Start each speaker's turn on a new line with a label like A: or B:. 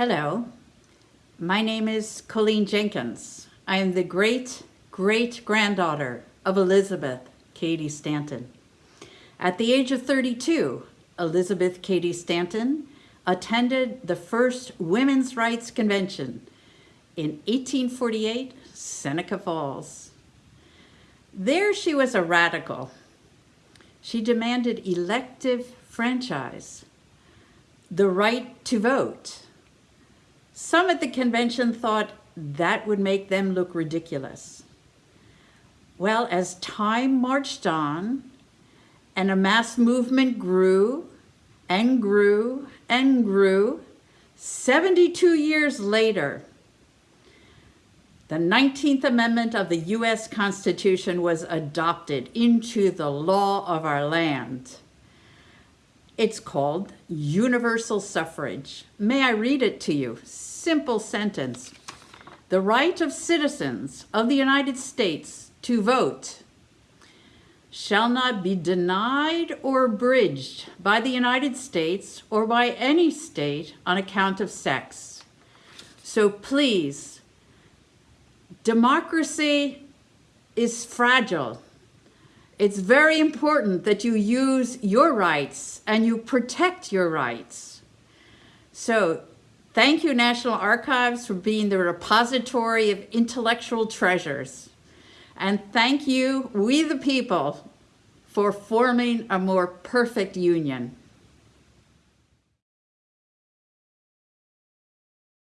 A: Hello, my name is Colleen Jenkins. I am the great great granddaughter of Elizabeth Cady Stanton. At the age of 32, Elizabeth Cady Stanton attended the first Women's Rights Convention in 1848, Seneca Falls. There she was a radical. She demanded elective franchise, the right to vote. Some at the convention thought that would make them look ridiculous. Well, as time marched on and a mass movement grew and grew and grew, 72 years later, the 19th Amendment of the U.S. Constitution was adopted into the law of our land. It's called universal suffrage. May I read it to you? Simple sentence. The right of citizens of the United States to vote shall not be denied or abridged by the United States or by any state on account of sex. So please, democracy is fragile. It's very important that you use your rights and you protect your rights. So thank you, National Archives, for being the repository of intellectual treasures. And thank you, we the people, for forming a more perfect union.